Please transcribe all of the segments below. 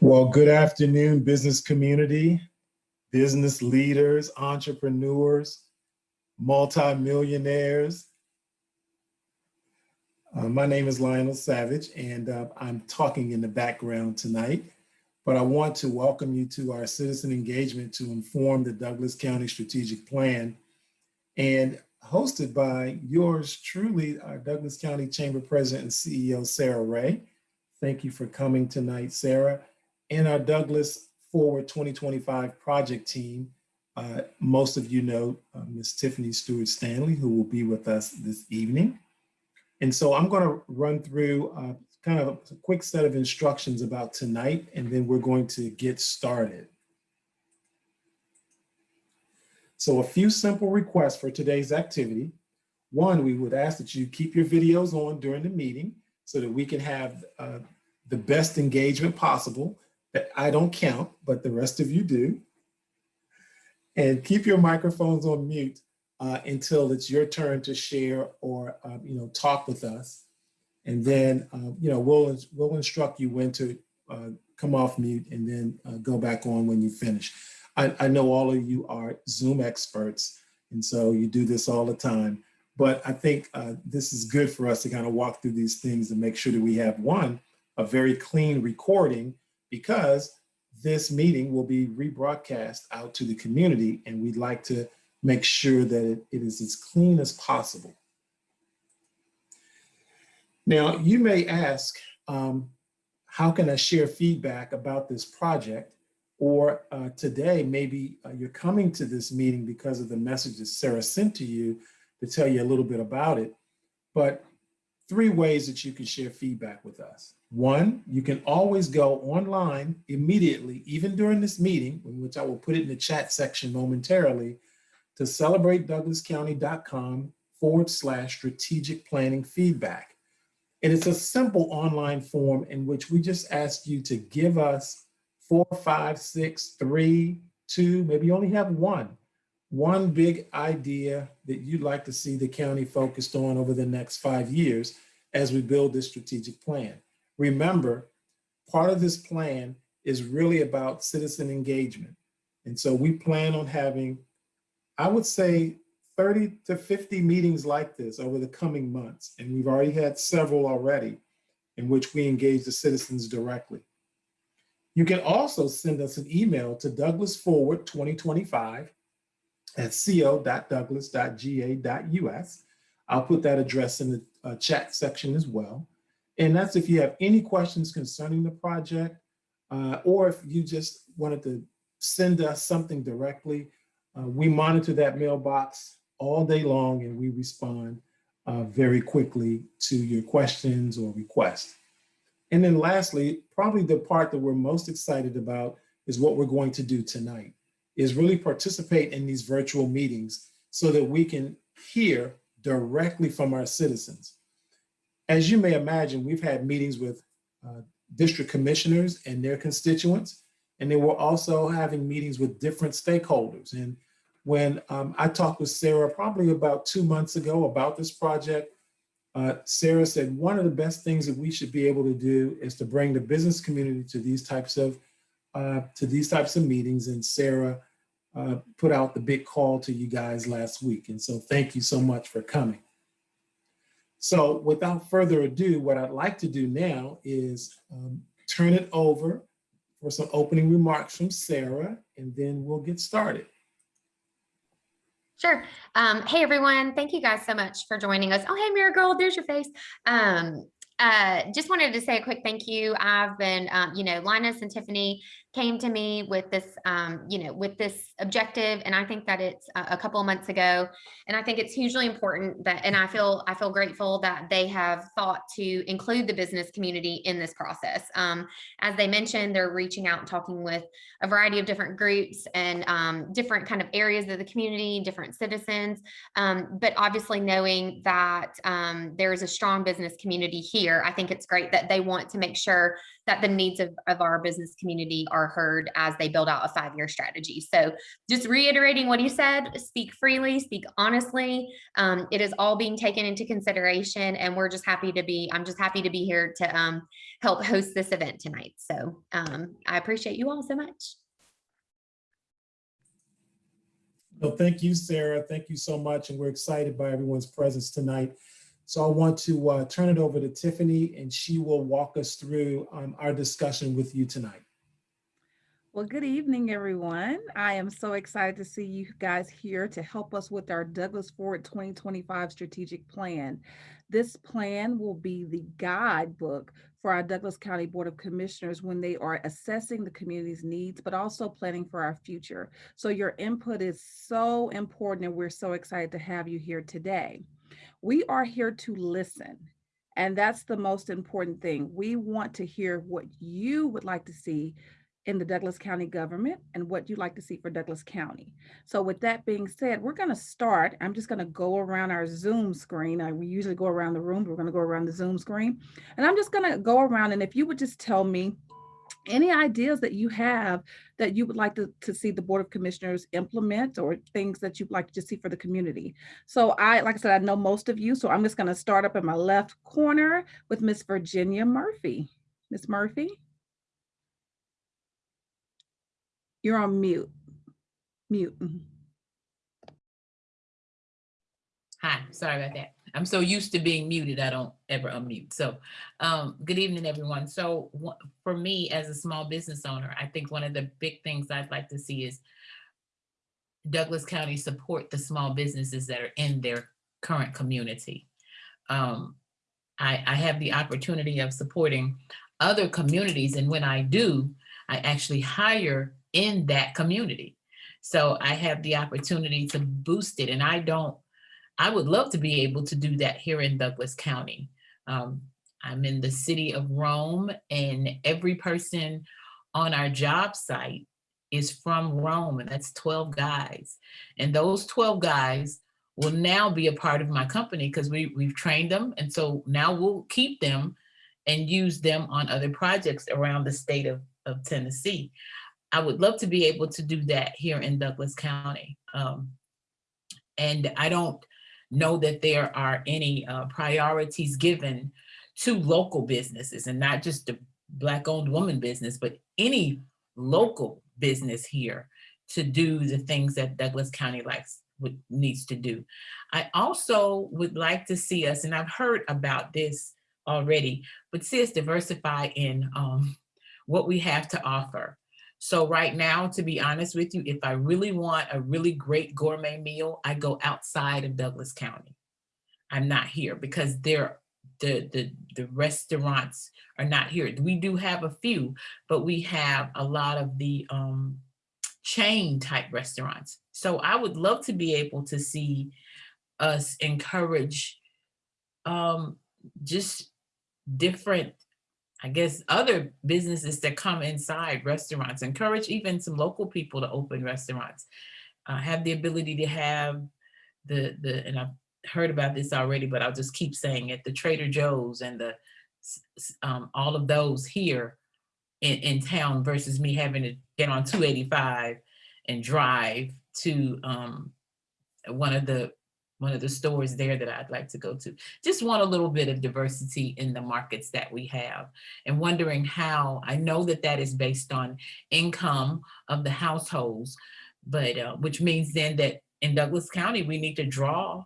Well, good afternoon, business community, business leaders, entrepreneurs, multimillionaires. Uh, my name is Lionel Savage, and uh, I'm talking in the background tonight. But I want to welcome you to our citizen engagement to inform the Douglas County Strategic Plan and hosted by yours truly, our Douglas County Chamber President and CEO, Sarah Ray. Thank you for coming tonight, Sarah and our Douglas Forward 2025 project team. Uh, most of you know uh, Ms. Tiffany Stewart Stanley, who will be with us this evening. And so I'm going to run through uh, kind of a quick set of instructions about tonight, and then we're going to get started. So a few simple requests for today's activity. One, we would ask that you keep your videos on during the meeting so that we can have uh, the best engagement possible that I don't count, but the rest of you do. And keep your microphones on mute uh, until it's your turn to share or uh, you know talk with us. And then uh, you know we'll we'll instruct you when to uh, come off mute and then uh, go back on when you finish. I, I know all of you are Zoom experts, and so you do this all the time. But I think uh, this is good for us to kind of walk through these things and make sure that we have one, a very clean recording because this meeting will be rebroadcast out to the community and we'd like to make sure that it, it is as clean as possible. Now, you may ask, um, how can I share feedback about this project? Or uh, today, maybe uh, you're coming to this meeting because of the messages Sarah sent to you to tell you a little bit about it. But three ways that you can share feedback with us. One, you can always go online immediately, even during this meeting, which I will put it in the chat section momentarily, to celebratedouglascounty.com forward slash strategic planning feedback. And it's a simple online form in which we just ask you to give us four, five, six, three, two, maybe you only have one, one big idea that you'd like to see the county focused on over the next five years as we build this strategic plan. Remember, part of this plan is really about citizen engagement. And so we plan on having, I would say 30 to 50 meetings like this over the coming months. And we've already had several already in which we engage the citizens directly. You can also send us an email to douglasforward2025 at co.douglas.ga.us. I'll put that address in the uh, chat section as well. And that's if you have any questions concerning the project, uh, or if you just wanted to send us something directly, uh, we monitor that mailbox all day long and we respond uh, very quickly to your questions or requests. And then lastly, probably the part that we're most excited about is what we're going to do tonight, is really participate in these virtual meetings so that we can hear directly from our citizens. As you may imagine, we've had meetings with uh, district commissioners and their constituents, and they were also having meetings with different stakeholders. And when um, I talked with Sarah probably about two months ago about this project, uh, Sarah said one of the best things that we should be able to do is to bring the business community to these types of uh, to these types of meetings. And Sarah uh, put out the big call to you guys last week. And so thank you so much for coming. So without further ado, what I'd like to do now is um, turn it over for some opening remarks from Sarah, and then we'll get started. Sure. Um, hey, everyone. Thank you guys so much for joining us. Oh, hey, Marigold, there's your face. Um, uh, just wanted to say a quick thank you. I've been, um, you know, Linus and Tiffany came to me with this, um, you know, with this objective, and I think that it's a, couple of months ago, and I think it's hugely important that, and I feel I feel grateful that they have thought to include the business community in this process. Um, as they mentioned, they're reaching out and talking with a variety of different groups and um, different kind of areas of the community, different citizens, um, but obviously knowing that um, there is a strong business community here, I think it's great that they want to make sure that the needs of, of our business community are heard as they build out a five-year strategy. So just reiterating what he said, speak freely, speak honestly. Um, it is all being taken into consideration and we're just happy to be, I'm just happy to be here to um, help host this event tonight. So um, I appreciate you all so much. Well, thank you, Sarah. Thank you so much. And we're excited by everyone's presence tonight. So I want to uh, turn it over to Tiffany and she will walk us through um, our discussion with you tonight. Well, good evening, everyone. I am so excited to see you guys here to help us with our Douglas Forward 2025 strategic plan. This plan will be the guidebook for our Douglas County Board of Commissioners when they are assessing the community's needs, but also planning for our future. So your input is so important and we're so excited to have you here today. We are here to listen. And that's the most important thing. We want to hear what you would like to see in the Douglas County government and what you'd like to see for Douglas County. So with that being said, we're going to start. I'm just going to go around our Zoom screen. I, we usually go around the room, but we're going to go around the Zoom screen. And I'm just going to go around and if you would just tell me any ideas that you have that you would like to, to see the Board of Commissioners implement or things that you'd like to see for the community. So I, like I said, I know most of you, so I'm just going to start up in my left corner with Miss Virginia Murphy. Miss Murphy? You're on mute. Mute. mhm. Hi, sorry about that. I'm so used to being muted, I don't ever unmute. So, um, good evening, everyone. So for me, as a small business owner, I think one of the big things I'd like to see is Douglas County support the small businesses that are in their current community. Um, I, I have the opportunity of supporting other communities, and when I do, I actually hire in that community. So I have the opportunity to boost it, and I don't I would love to be able to do that here in Douglas County. Um, I'm in the city of Rome and every person on our job site is from Rome and that's 12 guys. And those 12 guys will now be a part of my company because we, we've trained them. And so now we'll keep them and use them on other projects around the state of, of Tennessee. I would love to be able to do that here in Douglas County. Um, and I don't, know that there are any uh, priorities given to local businesses and not just the black owned woman business, but any local business here to do the things that Douglas County likes would, needs to do. I also would like to see us, and I've heard about this already, but see us diversify in um, what we have to offer. So right now, to be honest with you, if I really want a really great gourmet meal, I go outside of Douglas County. I'm not here because they're the, the, the restaurants are not here. We do have a few, but we have a lot of the um, chain type restaurants. So I would love to be able to see us encourage um, just different I guess, other businesses that come inside restaurants, encourage even some local people to open restaurants, uh, have the ability to have the, the, and I've heard about this already, but I'll just keep saying it, the Trader Joe's and the, um, all of those here in, in town versus me having to get on 285 and drive to um, one of the one of the stores there that I'd like to go to. Just want a little bit of diversity in the markets that we have and wondering how, I know that that is based on income of the households, but uh, which means then that in Douglas County, we need to draw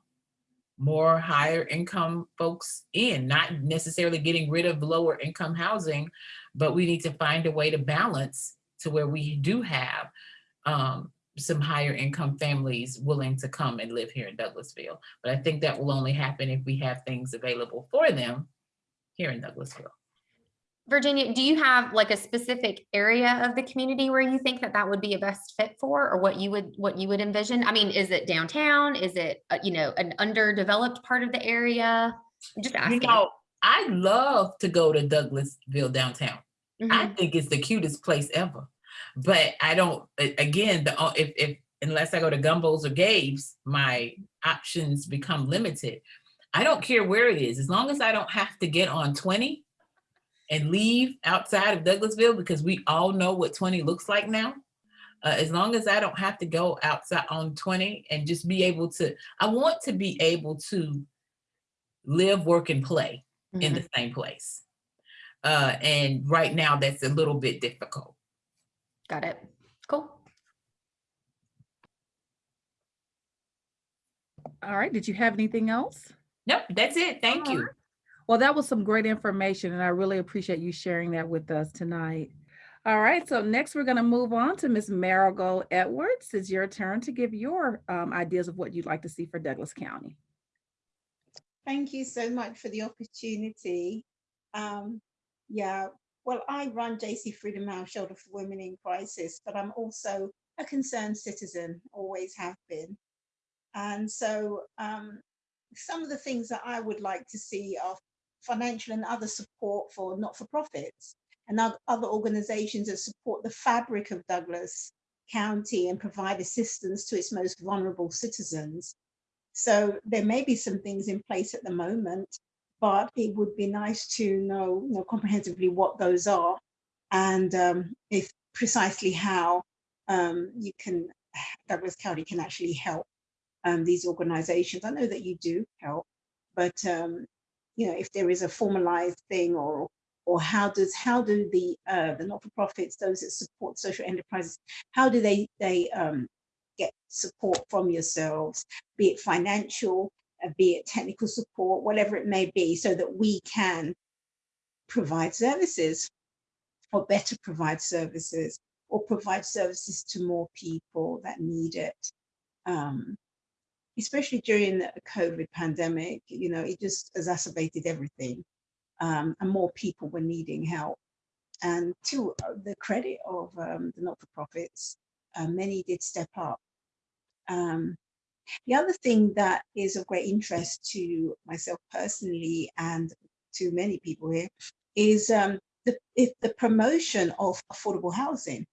more higher income folks in, not necessarily getting rid of lower income housing, but we need to find a way to balance to where we do have um, some higher income families willing to come and live here in Douglasville. But I think that will only happen if we have things available for them here in Douglasville. Virginia, do you have like a specific area of the community where you think that that would be a best fit for or what you would what you would envision? I mean, is it downtown? Is it, uh, you know, an underdeveloped part of the area? I'm just You asking. know, I love to go to Douglasville downtown. I Mhm. think it's the cutest place ever. But I don't, again, the, if, if, unless I go to Gumbo's or Gabe's, my options become limited. I don't care where it is, as long as I don't have to get on 20, and leave outside of Douglasville because we all know what 20 looks like now. Uh, as long as I don't have to go outside on 20 and just be able to, I want to be able to live, work, and play in Mhm. the same place. Uh, and right now that's a little bit difficult. Got it. Cool. All right, did you have anything else? Nope, that's it. Thank All you. right. Well, that was some great information and I really appreciate you sharing that with us tonight. All right, so next we're gonna move on to Ms. Marigold Edwards. It's your turn to give your um, ideas of what you'd like to see for Douglas County. Thank you so much for the opportunity. Um, yeah, well, I run JC Freedom House Shelter for Women in Crisis, but I'm also a concerned citizen, always have been. And so um, some of the things that I would like to see are financial and other support for not-for-profits and other organizations that support the fabric of Douglas County and provide assistance to its most vulnerable citizens. So there may be some things in place at the moment, but it would be nice to know, know comprehensively what those are and um, if precisely how um, you can, Douglas County can actually help um, these organizations. I know that you do help, but um, you know, if there is a formalized thing or or how does how do the uh, the not-for-profits, those that support social enterprises, how do they they um, get support from yourselves, be it financial, be it technical support, whatever it may be, so that we can provide services or better provide services or provide services to more people that need it. Um, especially during the COVID pandemic, you know, it just exacerbated everything um, and more people were needing help. And to uh, the credit of um, the not-for-profits, uh, many did step up. Um, the other thing that is of great interest to myself personally and to many people here is um, the, if the promotion of affordable housing.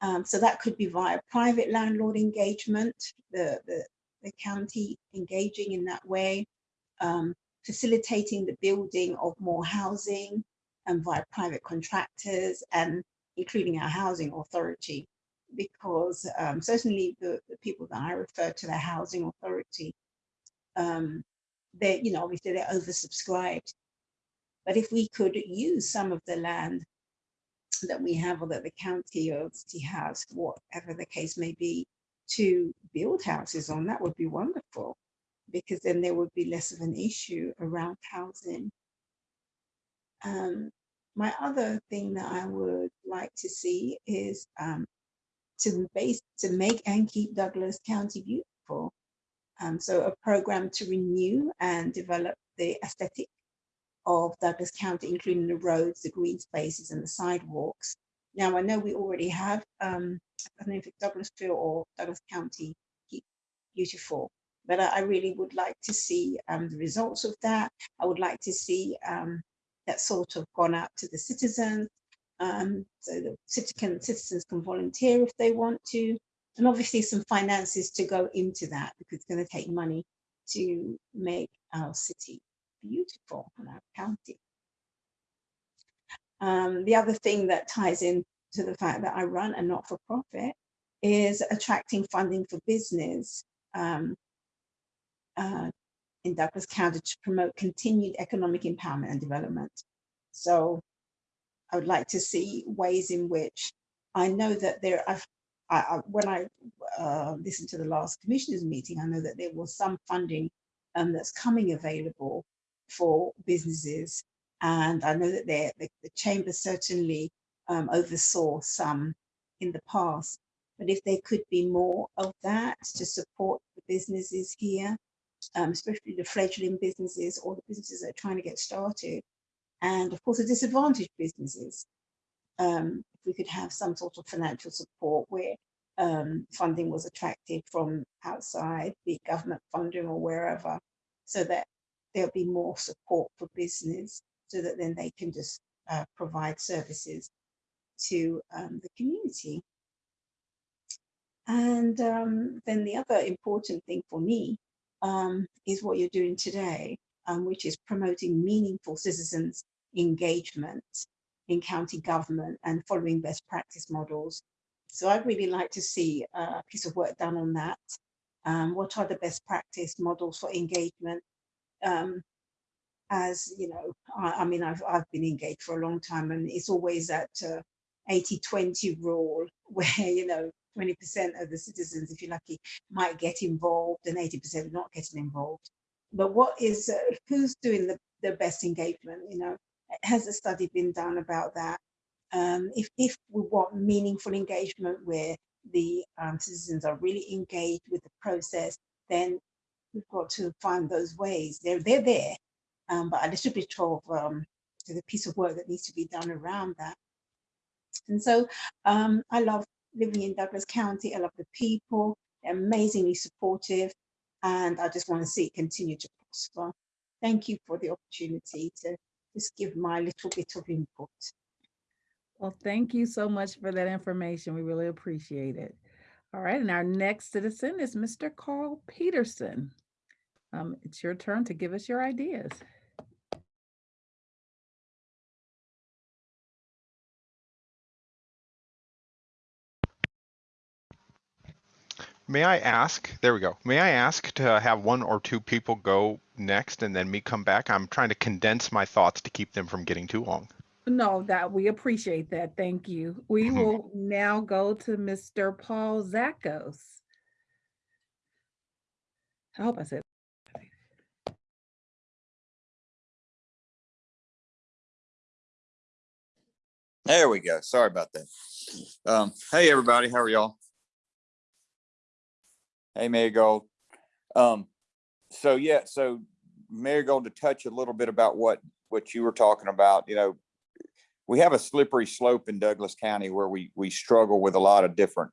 Um, so that could be via private landlord engagement, the, the, the county engaging in that way, um, facilitating the building of more housing and via private contractors and including our housing authority because um, certainly the, the people that I refer to the housing authority, um, they, you know, obviously they're oversubscribed. But if we could use some of the land that we have or that the county or city has, whatever the case may be, to build houses on, that would be wonderful because then there would be less of an issue around housing. Um, my other thing that I would like to see is um, to base to make and keep Douglas County beautiful. Um, so a program to renew and develop the aesthetic of Douglas County, including the roads, the green spaces and the sidewalks. Now I know we already have, um, I don't know if it's Douglasville or Douglas County Beautiful, but I, I really would like to see um, the results of that. I would like to see um, that sort of gone out to the citizens, um, so the citizen, citizens can volunteer if they want to, and obviously some finances to go into that because it's going to take money to make our city beautiful and our county. Um, the other thing that ties in to the fact that I run a not-for-profit is attracting funding for business um, uh, in Douglas County to promote continued economic empowerment and development. So I would like to see ways in which I know that there, I've, I, I, when I uh, listened to the last commissioners meeting, I know that there was some funding um, that's coming available for businesses. And I know that the, the chamber certainly um, oversaw some in the past, but if there could be more of that to support the businesses here, um, especially the fledgling businesses or the businesses that are trying to get started, and of course the disadvantaged businesses. Um, if we could have some sort of financial support where um, funding was attracted from outside, it government funding or wherever, so that there'll be more support for business so that then they can just uh, provide services to um, the community. And um, then the other important thing for me um, is what you're doing today, um, which is promoting meaningful citizens engagement in county government and following best practice models. So I'd really like to see a piece of work done on that. Um, what are the best practice models for engagement? Um, as you know, I, I mean, I've, I've been engaged for a long time and it's always that 80-20 rule where, you know, 20% of the citizens, if you're lucky, might get involved and 80% not getting involved. But what is, uh, who's doing the, the best engagement, you know? Has a study been done about that? Um, if, if we want meaningful engagement where the um, citizens are really engaged with the process, then we've got to find those ways. They're, they're there, um, but a little bit of um, the piece of work that needs to be done around that. And so um, I love living in Douglas County. I love the people, they're amazingly supportive, and I just want to see it continue to prosper. Thank you for the opportunity to just give my little bit of input. Well, thank you so much for that information. We really appreciate it. All right, and our next citizen is Mr. Carl Peterson. Um, it's your turn to give us your ideas. May I ask, there we go. May I ask to have one or two people go next and then me come back? I'm trying to condense my thoughts to keep them from getting too long. No, that we appreciate that. Thank you. We Mhm. will now go to Mr. Paul Zakos. I hope I said. There we go. Sorry about that. Um, hey, everybody, how are y'all? Hey, Marigold. Um, so yeah, so Marigold, to touch a little bit about what, what you were talking about, you know, we have a slippery slope in Douglas County where we, we struggle with a lot of different,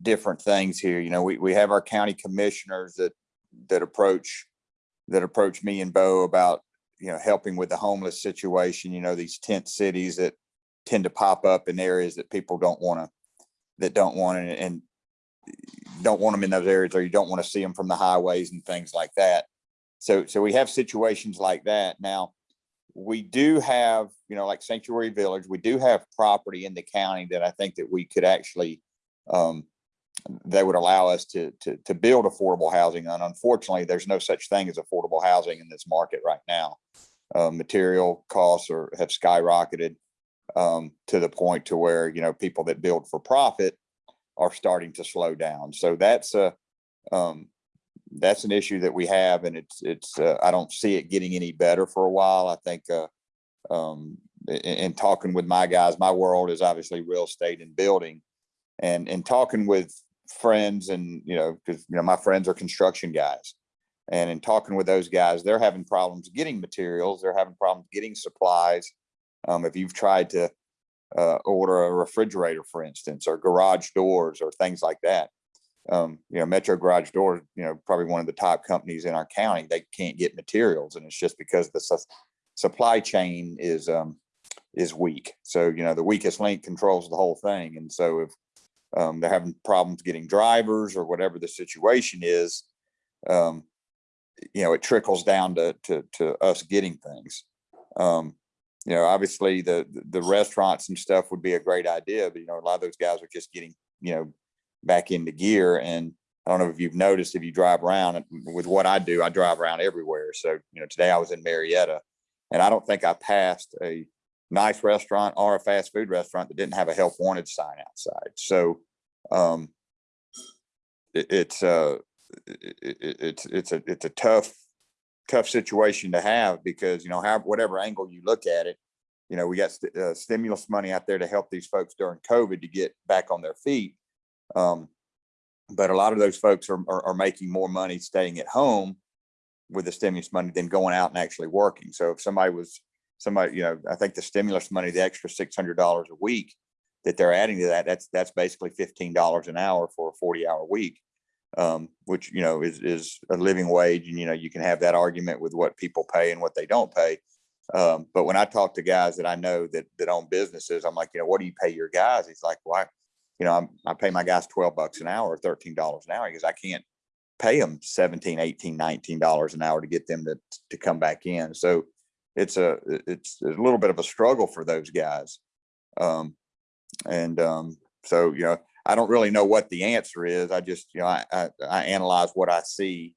different things here. You know, we, we have our county commissioners that, that approach, that approach me and Bo about, you know, helping with the homeless situation, you know, these tent cities that tend to pop up in areas that people don't want to, that don't want it and don't want them in those areas or you don't want to see them from the highways and things like that. So, so we have situations like that. Now, we do have, you know, like Sanctuary Village, we do have property in the county that I think that we could actually, um, that would allow us to, to, to build affordable housing. And unfortunately, there's no such thing as affordable housing in this market right now. Uh, material costs are, have skyrocketed um, to the point to where, you know, people that build for profit are starting to slow down. So that's a, um, that's an issue that we have and it's, it's, uh, I don't see it getting any better for a while. I think, uh, um, in, in talking with my guys, my world is obviously real estate and building and, and talking with friends and, you know, cause you know, my friends are construction guys. And in talking with those guys, they're having problems getting materials. They're having problems getting supplies. Um, if you've tried to, uh, order a refrigerator, for instance, or garage doors or things like that. Um, you know, Metro Garage Door, you know, probably one of the top companies in our county, they can't get materials and it's just because the su- supply chain is, um, is weak. So, you know, the weakest link controls the whole thing. And so if, um, they're having problems getting drivers or whatever the situation is, um, you know, it trickles down to, to, to us getting things. Um, you know, obviously the, the restaurants and stuff would be a great idea, but you know, a lot of those guys are just getting, you know, back into gear. And I don't know if you've noticed, if you drive around with what I do, I drive around everywhere. So, you know, today I was in Marietta and I don't think I passed a nice restaurant or a fast food restaurant that didn't have a help wanted sign outside. So, um, it, it's, uh, it, it, it's, it's a, it's a tough, tough situation to have because, you know, whatever angle you look at it, you know, we got st- uh, stimulus money out there to help these folks during COVID to get back on their feet. Um, but a lot of those folks are, are, are making more money staying at home with the stimulus money than going out and actually working. So if somebody was, somebody, you know, I think the stimulus money, the extra six hundred dollars a week that they're adding to that, that's, that's basically fifteen dollars an hour for a forty hour week. Um, which, you know, is, is a living wage and, you know, you can have that argument with what people pay and what they don't pay. Um, but when I talk to guys that I know that, that own businesses, I'm like, you know, what do you pay your guys? He's like, why, you know, I'm, I pay my guys 12 bucks an hour, or $13 an hour because I can't pay them 17, 18, 19 dollars an hour to get them to, to come back in. So it's a, it's a little bit of a struggle for those guys. Um, and, um, so, you know, I don't really know what the answer is. I just, you know, I, I, I analyze what I see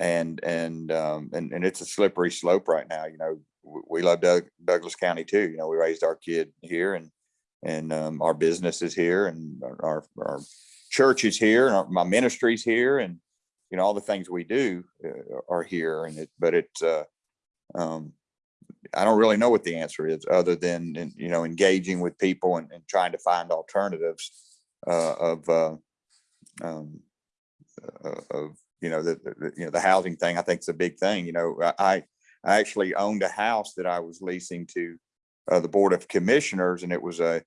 and, and, um, and, and it's a slippery slope right now, you know, we love Doug, Douglas County too, you know, we raised our kid here and, and, um, our business is here and our, our church is here and our- my ministry's here and, you know, all the things we do uh, are here and it, but it's, uh, um, I don't really know what the answer is, other than, you know, engaging with people and, and trying to find alternatives of, uh, um, uh, of, you know, the, the- you know, the housing thing, I think is a big thing, you know, I, I actually owned a house that I was leasing to uh, the Board of Commissioners, and it was a,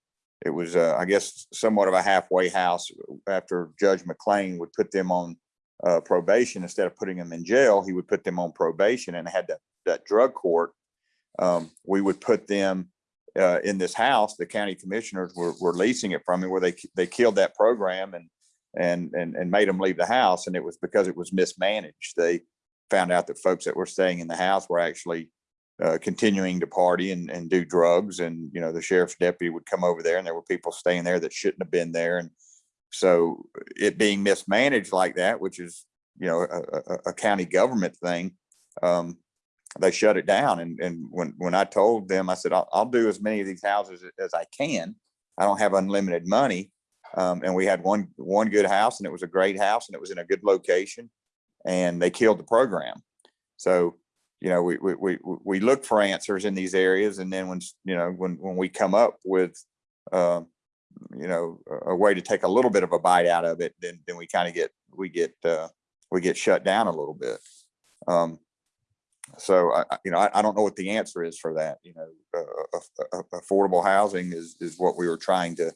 it was, uh, I guess, somewhat of a halfway house after Judge McLean would put them on uh, probation, instead of putting them in jail, he would put them on probation and had that, that drug court. Um, we would put them uh, in this house, the county commissioners were, were leasing it from me where they, they killed that program and, and, and, and made them leave the house. And it was because it was mismanaged. They found out that folks that were staying in the house were actually uh, continuing to party and, and do drugs. And, you know, the sheriff's deputy would come over there and there were people staying there that shouldn't have been there. And so it being mismanaged like that, which is, you know, a, a, a county government thing, um, they shut it down. And, and when, when I told them, I said, I'll, I'll do as many of these houses as I can. I don't have unlimited money. Um, and we had one, one good house and it was a great house and it was in a good location and they killed the program. So, you know, we, we, we, we look for answers in these areas. And then when, you know, when, when we come up with, uh, you know, a- way to take a little bit of a bite out of it, then, then we kind of get, we get, uh, we get shut down a little bit. Um, so I, you know, I, I don't know what the answer is for that, you know, uh, uh, uh, affordable housing is, is what we were trying to,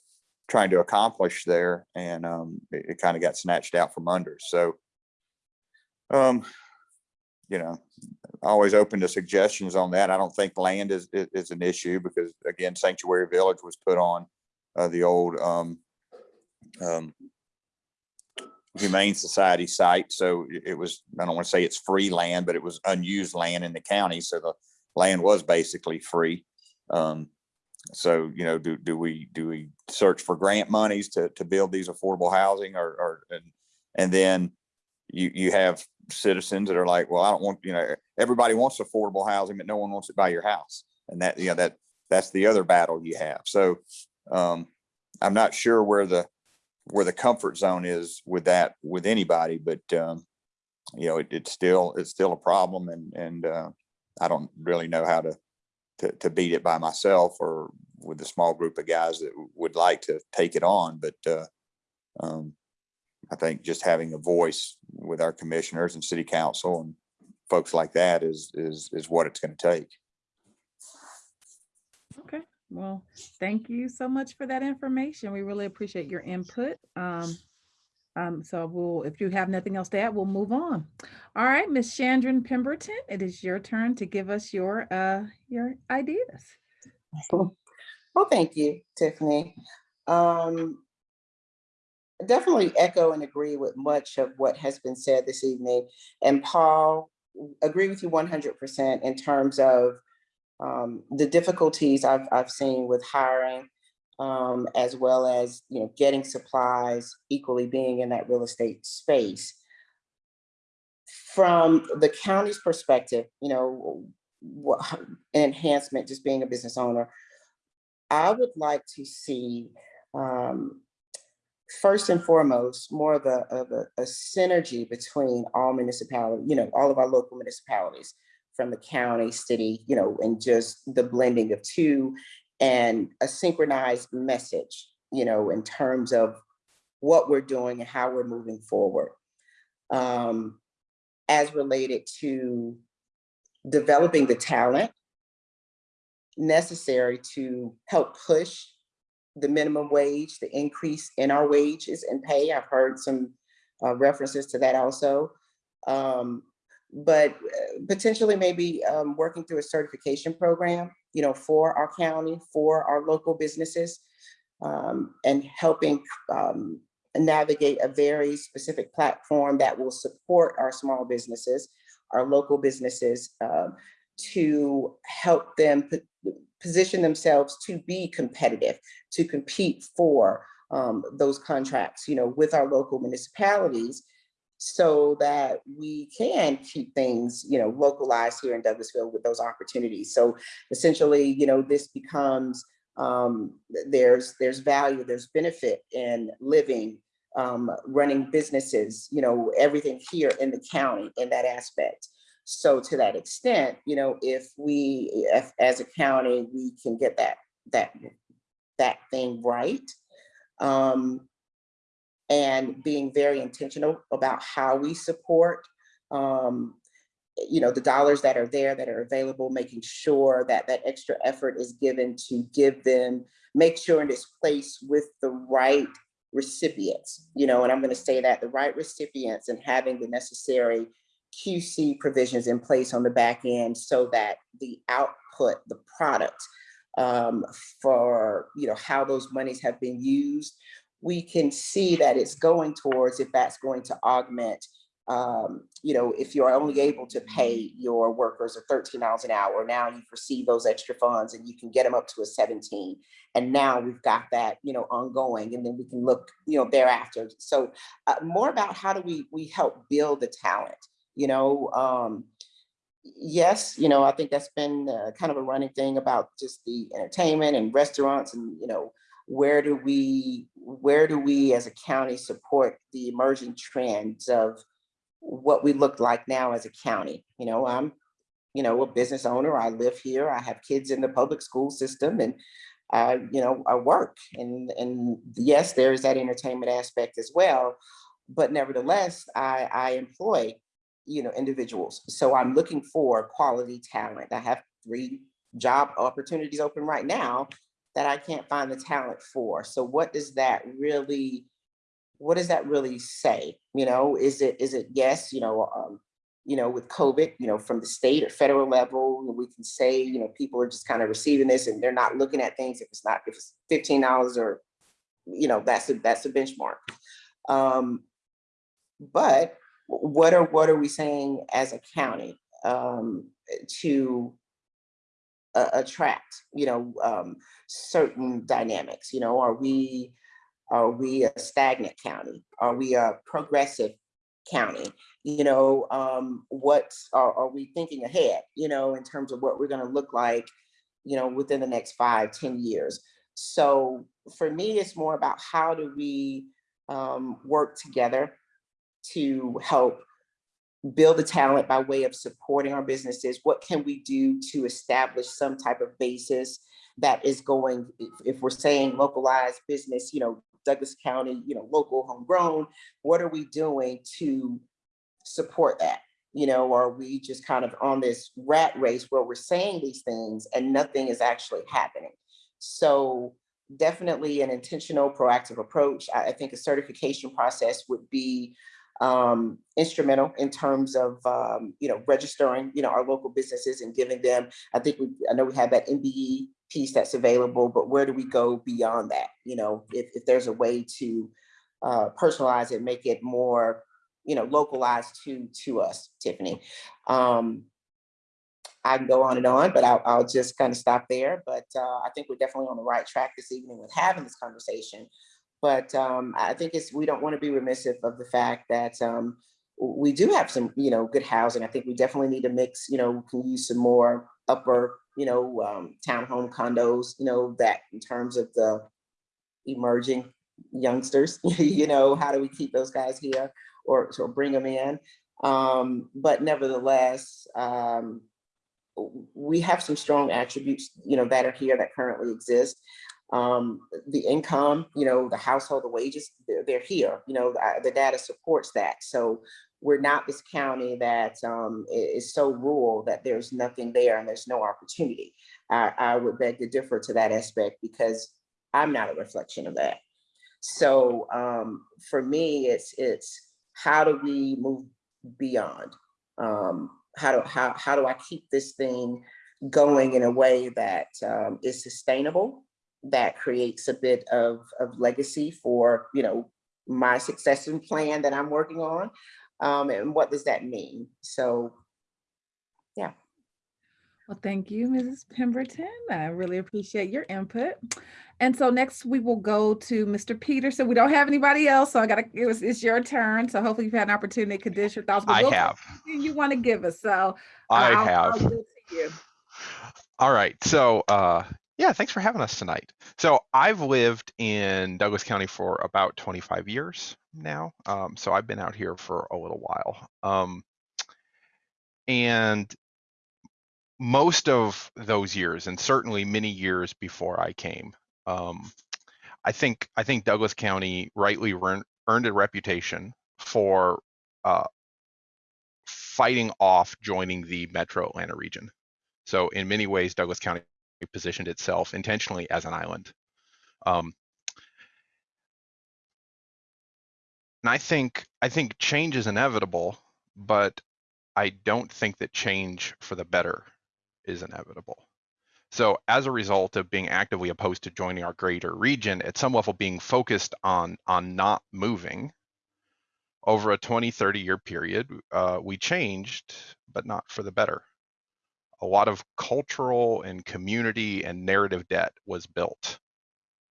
trying to accomplish there. And, um, it, it kind of got snatched out from under. So, um, you know, always open to suggestions on that. I don't think land is, is, is an issue because again, Sanctuary Village was put on, uh, the old, um, um, Humane Society site. So it- was, I don't want to say it's free land, but it was unused land in the county. So the land was basically free. Um, so, you know, do, do we, do we search for grant monies to, to build these affordable housing or, or, and, and then you, you have citizens that are like, well, I don't want, you know, everybody wants affordable housing, but no one wants it by your house. And that, you know, that, that's the other battle you have. So, um, I'm not sure where the, where the comfort zone is with that, with anybody, but, um, you know, it, it's still, it's still a problem and, and, uh, I don't really know how to, to, to beat it by myself or with a small group of guys that would like to take it on, but, uh, um, I think just having a voice with our commissioners and city council and folks like that is, is, is what it's gonna take. Well, thank you so much for that information. We really appreciate your input. Um, um, so we'll, if you have nothing else to add, we'll move on. All right, Miss Chandran Pemberton, it is your turn to give us your, uh, your ideas. Well, thank you, Tiffany. Um, definitely echo and agree with much of what has been said this evening. And Paul, agree with you one hundred percent in terms of um, the difficulties I've, I've seen with hiring, um, as well as, you know, getting supplies, equally being in that real estate space. From the county's perspective, you know, enhancement, just being a business owner, I would like to see, um, first and foremost, more of a, of a, a synergy between all municipalities, you know, all of our local municipalities from the county, city, you know, and just the blending of two and a synchronized message, you know, in terms of what we're doing and how we're moving forward. Um, as related to developing the talent necessary to help push the minimum wage, the increase in our wages and pay. I've heard some uh, references to that also. Um, but uh, potentially maybe um, working through a certification program, you know, for our county, for our local businesses, um, and helping um, navigate a very specific platform that will support our small businesses, our local businesses, uh, to help them position themselves to be competitive, to compete for um, those contracts, you know, with our local municipalities so that we can keep things, you know, localized here in Douglasville with those opportunities. So essentially, you know, this becomes, um, there's, there's value, there's benefit in living, um, running businesses, you know, everything here in the county in that aspect. So to that extent, you know, if we, if, as a county, we can get that, that, that thing right. Um, and being very intentional about how we support, um, you know, the dollars that are there that are available, making sure that that extra effort is given to give them, make sure it is placed with the right recipients, you know, and I'm gonna say that the right recipients and having the necessary QC provisions in place on the back end so that the output, the product um, for, you know, how those monies have been used, we can see that it's going towards if that's going to augment, um, you know, if you're only able to pay your workers a thirteen dollars an hour, now you've received those extra funds and you can get them up to a seventeen. And now we've got that, you know, ongoing, and then we can look, you know, thereafter. So uh, more about how do we, we help build the talent, you know? um, Yes, you know, I think that's been uh, kind of a running thing about just the entertainment and restaurants and, you know, where do we, where do we as a county support the emerging trends of what we look like now as a county? You know, I'm, you know, a business owner, I live here, I have kids in the public school system and I, you know, I work and, and yes, there is that entertainment aspect as well. But nevertheless, I, I employ, you know, individuals. So I'm looking for quality talent. I have three job opportunities open right now that I can't find the talent for. So what does that really, what does that really say? You know, is it, is it, yes, you know, um, you know, with COVID, you know, from the state or federal level, we can say, you know, people are just kind of receiving this and they're not looking at things if it's not, if it's fifteen dollars or, you know, that's a, that's a benchmark. Um, but what are, what are we saying as a county um, to uh, attract, you know, um, certain dynamics, you know, are we, are we a stagnant county? Are we a progressive county? You know, um, what are, are we thinking ahead, you know, in terms of what we're gonna look like, you know, within the next five, ten years? So for me, it's more about how do we um, work together to help build the talent by way of supporting our businesses? What can we do to establish some type of basis that is going, if, if we're saying localized business, you know, Douglas County, you know, local homegrown, what are we doing to support that? You know, are we just kind of on this rat race where we're saying these things and nothing is actually happening? So definitely an intentional proactive approach. I, I think a certification process would be um, instrumental in terms of, um, you know, registering, you know, our local businesses and giving them, I think we, I know we have that MBE piece that's available, but where do we go beyond that? You know, if, if there's a way to uh, personalize it, make it more, you know, localized to, to us, Tiffany. Um, I can go on and on, but I'll, I'll just kind of stop there. But uh, I think we're definitely on the right track this evening with having this conversation. But um, I think it's, we don't want to be remissive of the fact that um, we do have some, you know, good housing. I think we definitely need to mix, you know, can use some more upper, you know, um, townhome condos, you know, that in terms of the emerging youngsters, you know, how do we keep those guys here or, or bring them in? Um, but nevertheless, um, we have some strong attributes, you know, that are here that currently exist. Um, the income, you know, the household, the wages, they're, they're here, you know, the, the data supports that. So we're not this county that um, is so rural that there's nothing there and there's no opportunity. I, I would beg to differ to that aspect because I'm not a reflection of that. So um, for me, it's it's how do we move beyond? Um, how do how how do I keep this thing going in a way that um, is sustainable, that creates a bit of of legacy for you know my succession plan that I'm working on, um, and what does that mean? So, yeah. Well, thank you, Mrs. Pemberton. I really appreciate your input. And so next we will go to Mr. Peterson. We don't have anybody else, so I gotta, it was, it's your turn. So hopefully you've had an opportunity to condense your thoughts. but I we'll have. You want to give us, so. I I'll- I'll have. give it to you. All right. So, uh, yeah, thanks for having us tonight. So, I've lived in Douglas County for about 25 years now. Um, so, I've been out here for a little while. Um, and most of those years, and certainly many years before I came, um, I think I think Douglas County rightly earned, earned a reputation for uh, fighting off joining the Metro Atlanta region. So in many ways, Douglas County positioned itself intentionally as an island. Um, and I think I think change is inevitable, but I don't think that change for the better is inevitable. So as a result of being actively opposed to joining our greater region, at some level being focused on on not moving, over a 20, 30 year period, uh, we changed, but not for the better a lot of cultural and community and narrative debt was built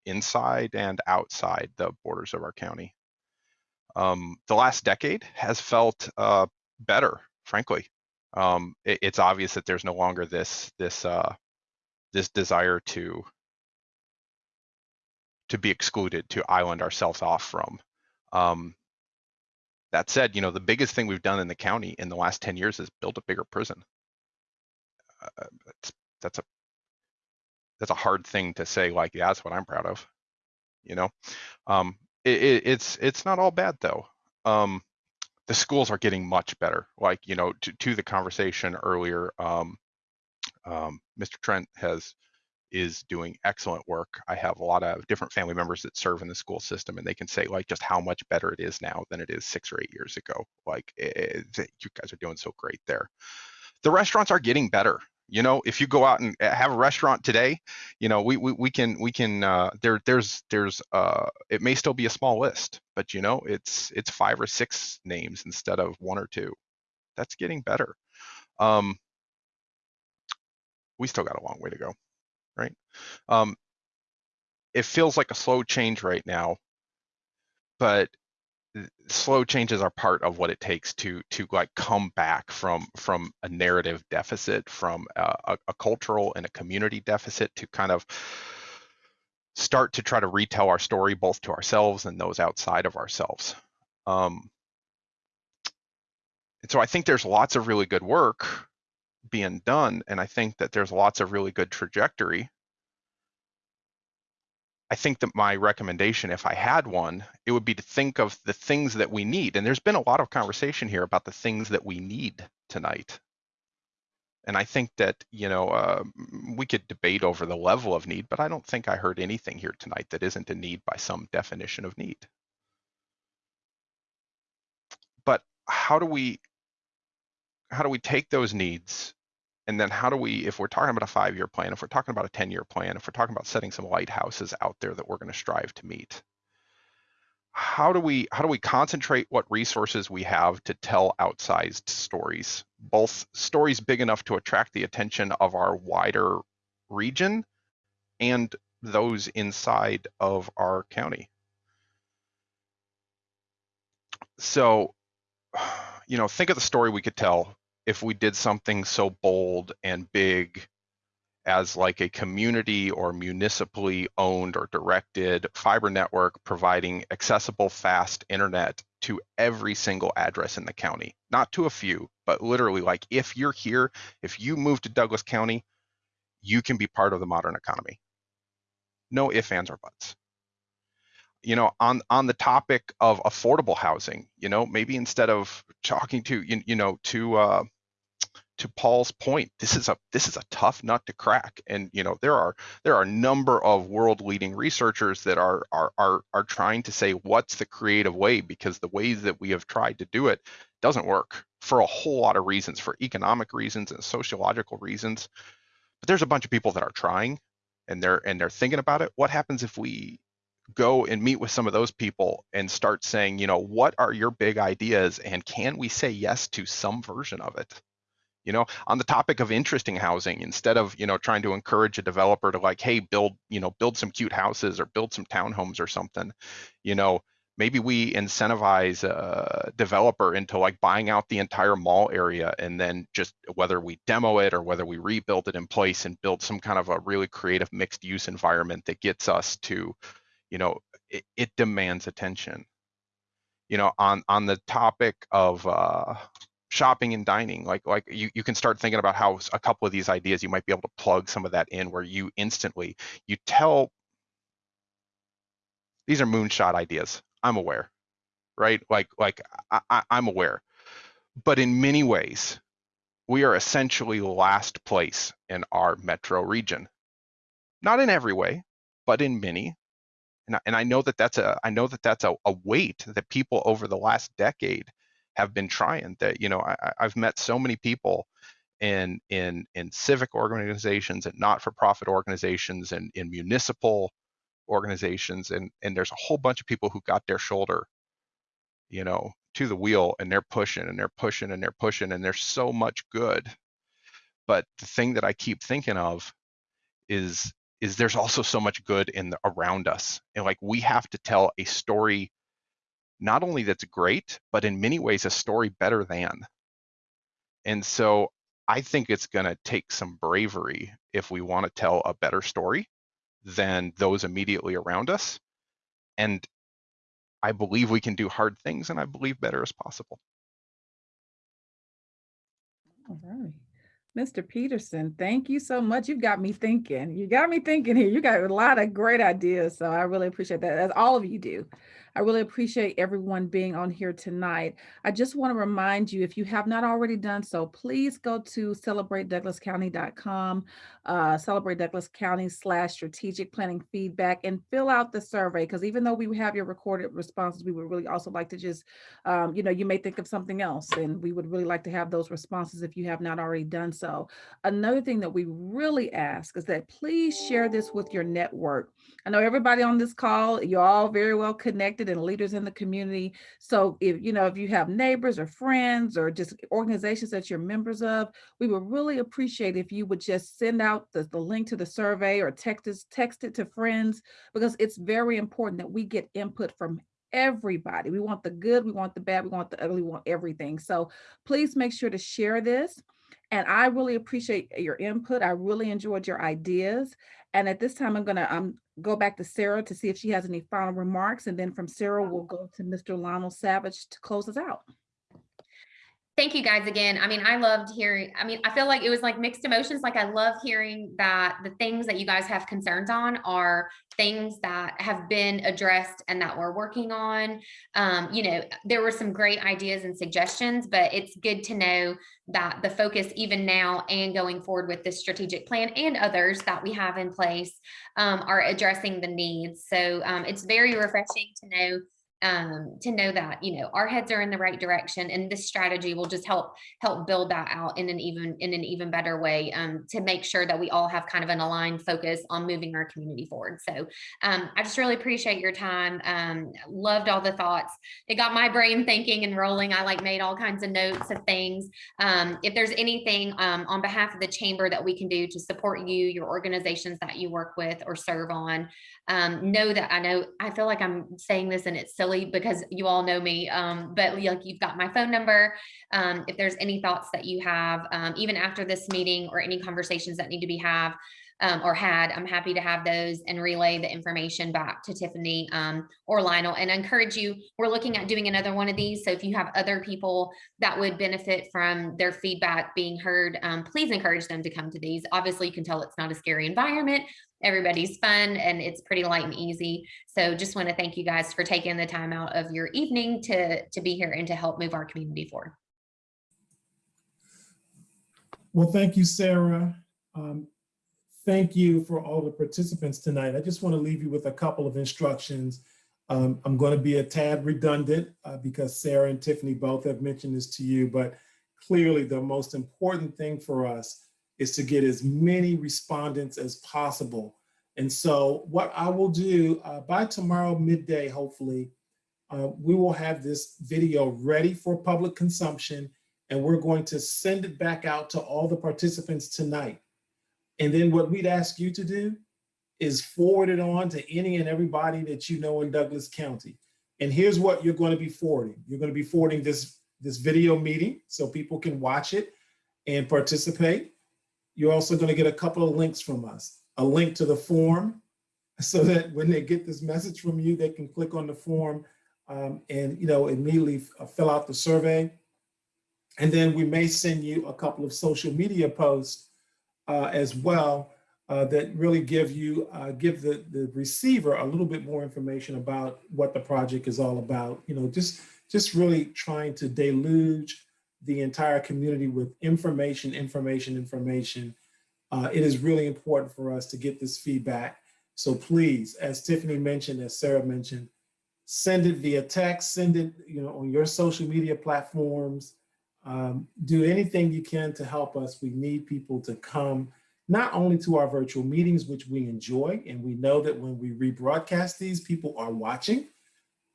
inside and outside the borders of our county. Um, the last decade has felt uh, better, frankly. Um, it, it's obvious that there's no longer this this uh, this desire to to be excluded, to island ourselves off from. Um, that said, you know, the biggest thing we've done in the county in the last 10 years is build a bigger prison uh, that's that's a that's a hard thing to say like yeah that's what i'm proud of you know? Um it, it, it's it's not all bad though. Um the schools are getting much better. Like you know to, to the conversation earlier um, um mr trent has is doing excellent work. I have a lot of different family members that serve in the school system and they can say like just how much better it is now than it is six or eight years ago. Like it, you guys are doing so great there the restaurants are getting better. You know if you go out and uh, have a restaurant today you know we we, we can we can uh, there there's there's uh it may still be a small list but you know it's it's five or six names instead of one or two. That's getting better. Um we still got a long way to go right? Um it feels like a slow change right now but slow changes are part of what it takes to to like come back from from a narrative deficit from a, a, cultural and a community deficit to kind of start to try to retell our story both to ourselves and those outside of ourselves. Um, and so i think there's lots of really good work being done and i think that there's lots of really good trajectory I think that my recommendation, if I had one, it would be to think of the things that we need. And there's been a lot of conversation here about the things that we need tonight. And I think that, you know, uh, we could debate over the level of need, but I don't think I heard anything here tonight that isn't a need by some definition of need. But how do we, how do we take those needs and then how do we, if we're talking about a five-year plan, if we're talking about a 10-year plan, if we're talking about setting some lighthouses out there that we're going to strive to meet, how do we how do we concentrate what resources we have to tell outsized stories, both stories big enough to attract the attention of our wider region and those inside of our county? So, you know, think of the story we could tell if we did something so bold and big as like a community or municipally owned or directed fiber network providing accessible fast internet to every single address in the county. Not to a few but literally like if you're here if you move to douglas county you can be part of the modern economy. No ifs ands or buts you know on on the topic of affordable housing you know maybe instead of talking to you, you know to uh to Paul's point, this is a this is a tough nut to crack, and you know there are there are a number of world leading researchers that are are are are trying to say what's the creative way because the ways that we have tried to do it doesn't work for a whole lot of reasons, for economic reasons and sociological reasons. But there's a bunch of people that are trying, and they're and they're thinking about it. What happens if we go and meet with some of those people and start saying, you know, what are your big ideas, and can we say yes to some version of it? You know, on the topic of interesting housing, instead of, you know, trying to encourage a developer to like, hey, build, you know, build some cute houses or build some townhomes or something, you know, maybe we incentivize a developer into like buying out the entire mall area and then just whether we demo it or whether we rebuild it in place and build some kind of a really creative mixed use environment that gets us to, you know, it, it demands attention. You know, on on the topic of uh, shopping and dining, like like you you can start thinking about how a couple of these ideas you might be able to plug some of that in where you instantly you tell these are moonshot ideas I'm aware, right? Like, like I, I, I'm aware, but in many ways, we are essentially last place in our metro region. Not in every way, but in many. And I, and I know that that's a I know that that's a, a weight that people over the last decade have been trying. That you know I, I've met so many people in in in civic organizations and not-for-profit organizations and in municipal organizations and and there's a whole bunch of people who got their shoulder you know to the wheel and they're pushing and they're pushing and they're pushing and there's so much good but the thing that i keep thinking of is is there's also so much good in the, around us and like we have to tell a story not only that's great but in many ways a story better than and so i think it's going to take some bravery if we want to tell a better story than those immediately around us. And I believe we can do hard things and I believe better is possible. All right. Mr. Peterson, thank you so much. You've got me thinking. You got me thinking here. You got a lot of great ideas. So I really appreciate that, as all of you do. I really appreciate everyone being on here tonight. I just want to remind you, if you have not already done so, please go to celebratedouglascounty.com, uh, celebrate Douglas County slash strategic planning feedback and fill out the survey. Because even though we have your recorded responses, we would really also like to just, um, you know, you may think of something else and we would really like to have those responses if you have not already done so. Another thing that we really ask is that please share this with your network. I know everybody on this call, you're all very well connected and leaders in the community. So if, you know, if you have neighbors or friends or just organizations that you're members of, we would really appreciate if you would just send out the, the link to the survey or text, us, text it to friends, because it's very important that we get input from everybody. We want the good, we want the bad, we want the ugly, we want everything. So please make sure to share this. And I really appreciate your input. I really enjoyed your ideas. And at this time, I'm gonna um, go back to Sarah to see if she has any final remarks. And then from Sarah, we'll go to Mr. Lionel Savage to close us out. Thank you guys again. I mean, I loved hearing, I mean, I feel like it was like mixed emotions. Like I love hearing that the things that you guys have concerns on are things that have been addressed and that we're working on. Um, you know, there were some great ideas and suggestions, but it's good to know that the focus even now and going forward with this strategic plan and others that we have in place um, are addressing the needs. So um, it's very refreshing to know um, to know that you know our heads are in the right direction and this strategy will just help help build that out in an even in an even better way um, to make sure that we all have kind of an aligned focus on moving our community forward. So um, I just really appreciate your time. Um, loved all the thoughts. It got my brain thinking and rolling. I like made all kinds of notes of things. Um, if there's anything um, on behalf of the chamber that we can do to support you your organizations that you work with or serve on know that I know I feel like I'm saying this and it's silly because you all know me, um, but like you've got my phone number. Um, if there's any thoughts that you have, um, even after this meeting or any conversations that need to be have um, or had, I'm happy to have those and relay the information back to Tiffany um, or Lionel and I encourage you, we're looking at doing another one of these. So if you have other people that would benefit from their feedback being heard, um, please encourage them to come to these. Obviously you can tell it's not a scary environment, everybody's fun and it's pretty light and easy. So just want to thank you guys for taking the time out of your evening to, to be here and to help move our community forward. Well, thank you, Sarah. Um, thank you for all the participants tonight. I just want to leave you with a couple of instructions. Um, I'm going to be a tad redundant uh, because Sarah and Tiffany both have mentioned this to you, but clearly the most important thing for us is to get as many respondents as possible. And so what I will do uh, by tomorrow midday, hopefully, uh, we will have this video ready for public consumption and we're going to send it back out to all the participants tonight. And then what we'd ask you to do is forward it on to any and everybody that you know in Douglas County. And here's what you're going to be forwarding. You're going to be forwarding this, this video meeting so people can watch it and participate. You're also going to get a couple of links from us, a link to the form so that when they get this message from you, they can click on the form um, and, you know, immediately uh, fill out the survey. And then we may send you a couple of social media posts as well uh, that really give you, uh, give the, the receiver a little bit more information about what the project is all about. You know, just, just really trying to deluge the entire community with information, information, information. Uh, it is really important for us to get this feedback. So please, as Tiffany mentioned, as Sarah mentioned, send it via text, send it you know, on your social media platforms, um, do anything you can to help us. We need people to come not only to our virtual meetings, which we enjoy, and we know that when we rebroadcast these, people are watching,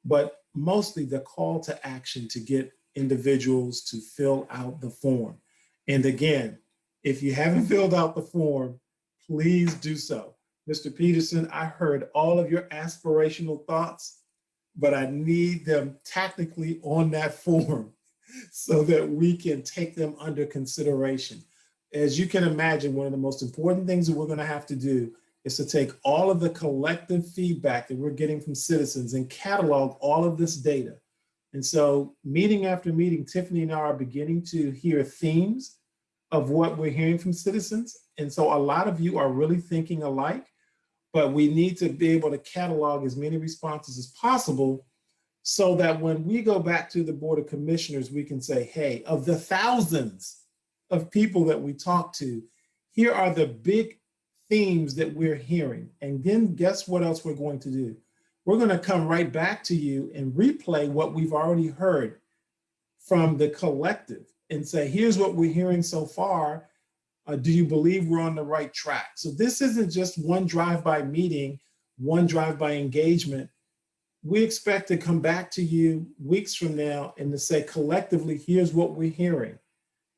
but mostly the call to action to get individuals to fill out the form. And again, if you haven't filled out the form, please do so. Mr. Peterson, I heard all of your aspirational thoughts, but I need them technically on that form so that we can take them under consideration. As you can imagine, one of the most important things that we're gonna have to do is to take all of the collective feedback that we're getting from citizens and catalog all of this data. And so meeting after meeting, Tiffany and I are beginning to hear themes of what we're hearing from citizens. And so a lot of you are really thinking alike, but we need to be able to catalog as many responses as possible so that when we go back to the Board of Commissioners, we can say, hey, of the thousands of people that we talk to, here are the big themes that we're hearing. And then guess what else we're going to do? We're gonna come right back to you and replay what we've already heard from the collective and say, here's what we're hearing so far. Uh, do you believe we're on the right track? So this isn't just one drive-by meeting, one drive-by engagement. We expect to come back to you weeks from now and to say collectively, here's what we're hearing.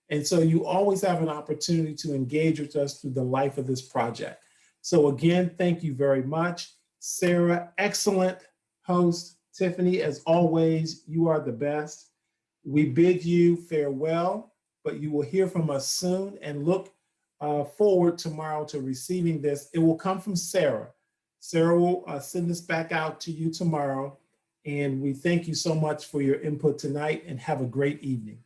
And so you always have an opportunity to engage with us through the life of this project. So again, thank you very much. Sarah, excellent host. Tiffany, as always, you are the best. We bid you farewell, but you will hear from us soon and look uh, forward tomorrow to receiving this. It will come from Sarah. Sarah will uh, send this back out to you tomorrow. And we thank you so much for your input tonight and have a great evening.